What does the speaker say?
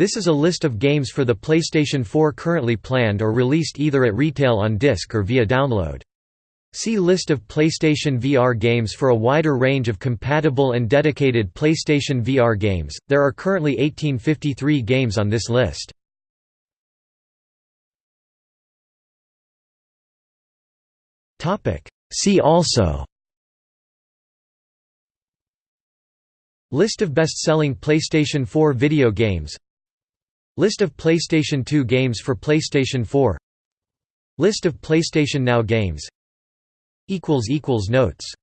This is a list of games for the PlayStation 4 currently planned or released either at retail on disc or via download. See List of PlayStation VR games for a wider range of compatible and dedicated PlayStation VR games. There are currently 1853 games on this list. Topic: See also List of best-selling PlayStation 4 video games List of PlayStation 2 games for PlayStation 4 List of PlayStation Now games. Notes